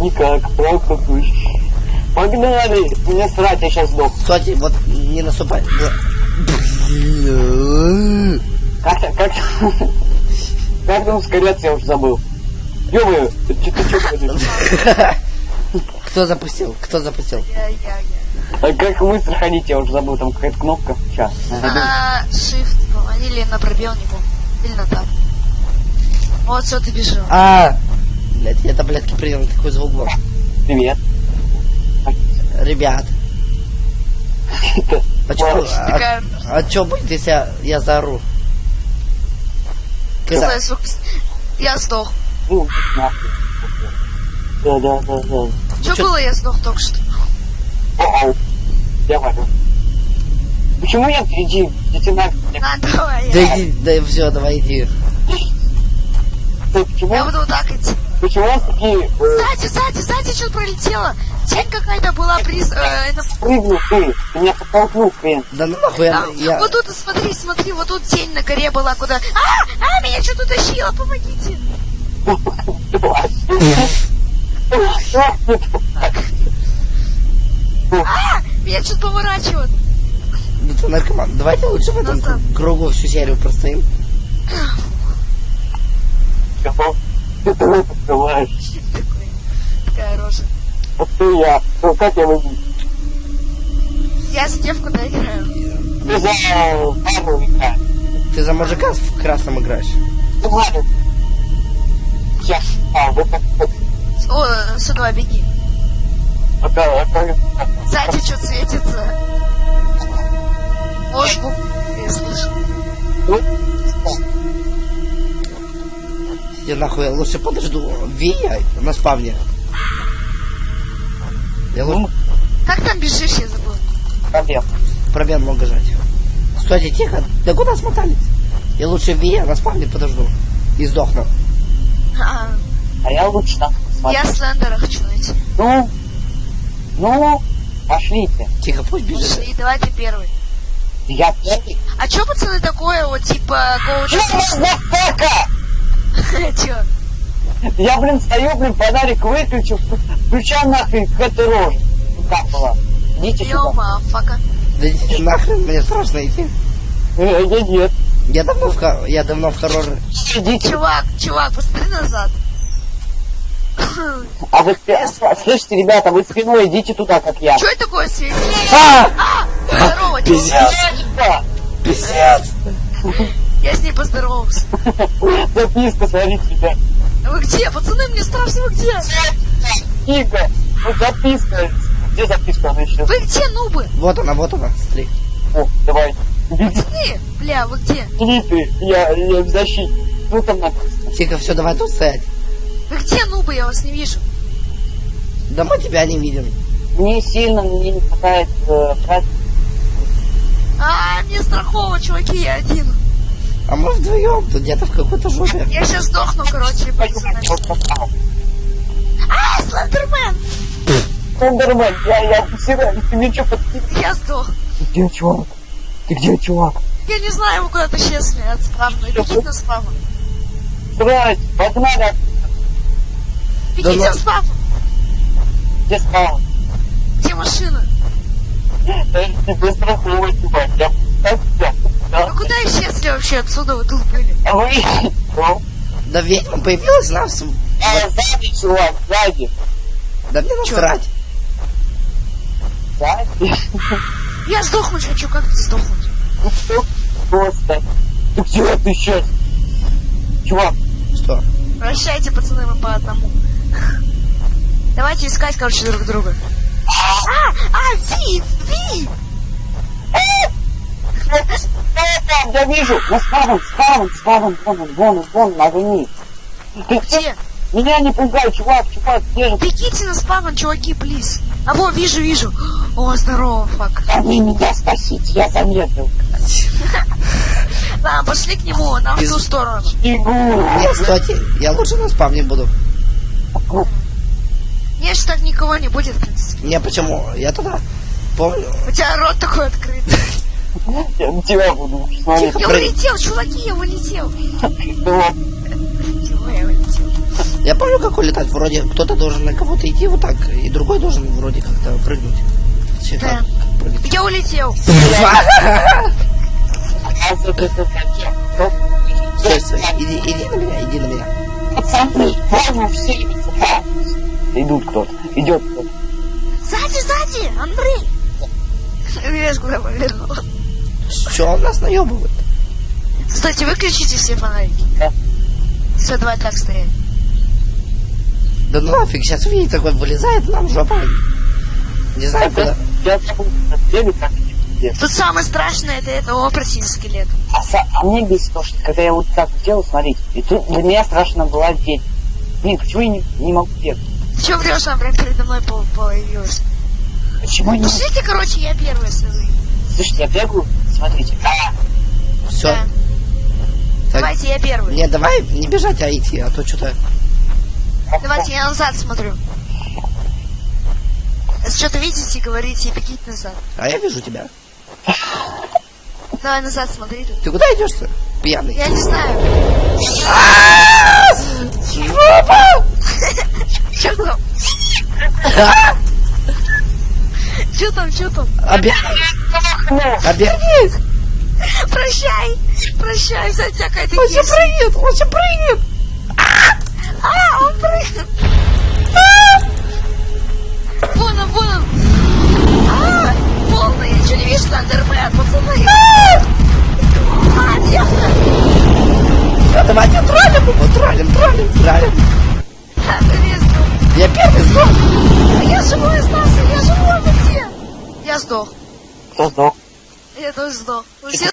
Никак, просто пусть. Погнали! Мне срать, я сейчас сдох. Кстати, вот не наступай. Как, как, как там ускоряться, я уже забыл. Ё-моё, ты ты чё? Кто запустил? Кто запустил? Я, я, я. А как быстро ходить, я уже забыл, там какая-то кнопка. Сейчас. На shift, по-моему, или на пробел, не помню. Или на так. Вот, все, ты бежал. А, блядь, я таблетки принял, такой звук был. Привет. Ребят, а чё, а, а чё будет, если я, я заору? Когда? Я сдох. Ну. Да, да, да, да. Чё- было, я сдох только что. Оу. Я варю. Почему я иди, иди. На, давай, Да иди, да все, давай иди. Почему, Я буду вот так идти. Почему такие... э, Сзади, сзади, сзади что-то пролетело. Тень какая-то была приз... э, на- Прыгнул ты, ты меня подтолкнул, хрен. Да ну нахуй, я, А, я- Вот тут, смотри, смотри, вот тут тень на горе была, куда... А, а, меня что-то тащило, помогите. А, меня что-то поворачивает. Ну ты наркоман. Давайте лучше в этом Ну, кругу всю серию простоим. Готов? Рот открываешь. Такой, такая рожа. Вот ты я. Ну как я выйду? Я с девку доиграю. Ты за пару играешь. Ты за мужика в красном играешь. Ну ладно. Я. А, вот так вот. О, сюда беги. А а как- Сзади что светится. Звук, я слышу. Ну, Я нахуй, я лучше подожду Вия на спавне. Я лучше ну, Как там бежишь, я забыл. проблем. пробел много жать. Стойте, тихо. Да куда смотались? Я лучше Вия на спавне подожду. И сдохну. А, А я лучше там посмотрю. я Слендера хочу найти. Ну, ну, пошлите. Тихо, пусть бежит. Пошли, давай ты первый. Я первый. А чё, пацаны, такое вот, типа, коуч... Чё? Я, блин, стою, блин, фонарик выключил, включал нахрен какая-то рожа. Ну как была? Идите Йоу, сюда. мафака. Да идите нахрен, мне страшно идти. Э, нет, нет. Я давно в, я давно в хорроры. Идите. Чувак, чувак, посмотри назад. А вы, слышите, ребята, вы спиной идите туда, как я. Чё это такое светит? А! А! Здорово, Пиздец. Пиздец! Я с ней поздоровался. Записка, смотрите, ребят. Вы где? Пацаны, мне страшно, вы где? Книга. Ну, записка. Где записка? Она еще. Вы где, нубы? Вот она, вот она, смотри. О, давай. Пацаны, бля, вы где? ты. Я, я в защите. Ну, там написано. Тихо, все, давай тут стоять. Вы где, нубы? Я вас не вижу. Да мы тебя не видим. Мне сильно, мне не хватает э. А, мне страхово, чуваки, я один. А мы вдвоем, тут где-то в какой-то жопе. Я сейчас сдохну, короче, пацаны. А, Слендермен! Слендермен, я, я. Ты мне что, подкинул? Я сдох. Ты где, чувак? Ты где, чувак? Я не знаю, вы куда-то исчезли от спавна. Бегите на спавн. Срать, погнали. Бегите ну- на спавн. Где спал? Где машина? Тебе страховой, чувак. Я вообще отсюда? Вы тут были. А вы? Ну, Да ведьма появилась нас. а сзади, чувак, сзади. Да мне насрать. Сзади. Я сдохнуть хочу, как ты сдохнуть? Ну что? Просто. Ты где ты сейчас? Чувак, Что? Прощайте, пацаны, мы по одному. Давайте искать, короче, друг друга. А, а, Ви, Ви! Там, я вижу. На спавн, спавн, спавн, вон он, вон он, вон на огни. Ты Где? Меня не пугай, чувак, чувак, где же? Бегите на спавн, чуваки, плиз. А во, вижу, вижу. О, здорово, фак. Они меня спасите, я замедлил. Ладно, пошли к нему, нам в ту сторону. Бегу. Нет, стойте, я лучше на спавне буду. Нет, что так никого не будет, в принципе. Не, почему? Я туда помню. У тебя рот такой открыт. Я на тебя буду смотреть. Тихо, Я улетел, чуваки, я улетел. Я улетел? Я помню, как улетать. Вроде кто-то должен на кого-то идти вот так, и другой должен вроде как-то прыгнуть. Да. Я улетел. Стой, стой, иди, иди на меня, иди на меня. Пацаны, ладно, все Идут кто-то, идет кто-то. Сзади, сзади, Андрей. Видишь, куда повернул. Че он нас наебывает? Кстати, выключите все фонарики. Да. Все, давай так стоять. Да ну нафиг, сейчас увидит такой вылезает нам жопа. Не знаю куда. Бегать. Тут самое страшное, это это опросень скелет. А, а мне бесит то, что когда я вот так делал, смотрите, и тут для меня страшно была дверь. Блин, почему я не, не могу бегать? Ты чё врешь, он прям передо мной по- появился. Почему не? Пошлите, короче, я первый, если вы. Слушайте, я бегаю, смотрите. А, Все. Да. Давайте, я первый. Не, давай не бежать, а идти, а то что-то... Давайте, я назад смотрю. Что-то видите, говорите, бегите назад. А я вижу тебя. Давай назад смотри тут. Ты куда идешь-то? Пьяный. Я не знаю. Жопа! Чё Чё там, чё там? Обернись! Обернись! Прощай! Прощай, за тебя какая-то Он сейчас прыгнет! Он сейчас прыгнет! А, он прыгнет! Вон он, вон он! А, полный, я чё не вижу, Андермен, пацаны! А, девка! Всё, давайте троллим его! Троллим, троллим, троллим! А, ты. Я первый сдох! А я живой остался, я живой, вы где? Я сдох. кто сдох? Я тоже сдох. Вы все